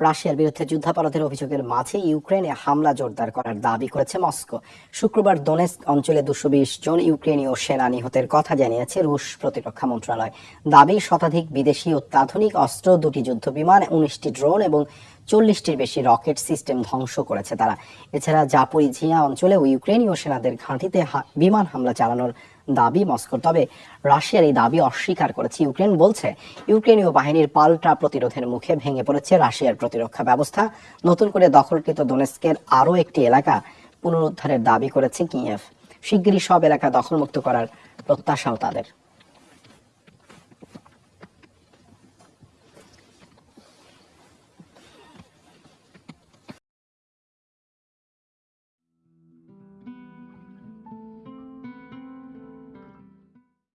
রাশিয়ার বিরুদ্ধে যুদ্ধাপরাধের অভিযোগের মাঝে ইউক্রেনে হামলা জোরদার করার দাবি করেছে মস্কো। শুক্রবার দোনেস অঞ্চলে দুশো বিশ জন ইউক্রেনীয় সেনা নিহতের কথা জানিয়েছে রুশ প্রতিরক্ষা মন্ত্রণালয়। দাবি শতাধিক বিদেশি অত্যাধুনিক অস্ত্র, দুটি যুদ্ধ বিমান উনিশটি ড্রোন এবং চল্লিশটির বেশি রকেট সিস্টেম ধ্বংস করেছে তারা। এছাড়া জাপরিঝিয়া অঞ্চলেও ইউক্রেনীয় সেনাদের ঘাঁটিতে বিমান হামলা চালানোর দাবি মস্কোর। তবে রাশিয়ার এই দাবি অস্বীকার করেছে ইউক্রেন, বলছে ইউক্রেনীয় বাহিনীর পাল্টা প্রতিরোধের মুখে ভেঙে পড়েছে রাশিয়ার প্রতিরক্ষা ব্যবস্থা। নতুন করে দখলকৃত দোনেস্কের আরও একটি এলাকা পুনরুদ্ধারের দাবি করেছে কিয়েভ। শিগগিরই সব এলাকা দখলমুক্ত করার প্রত্যাশাও তাদের।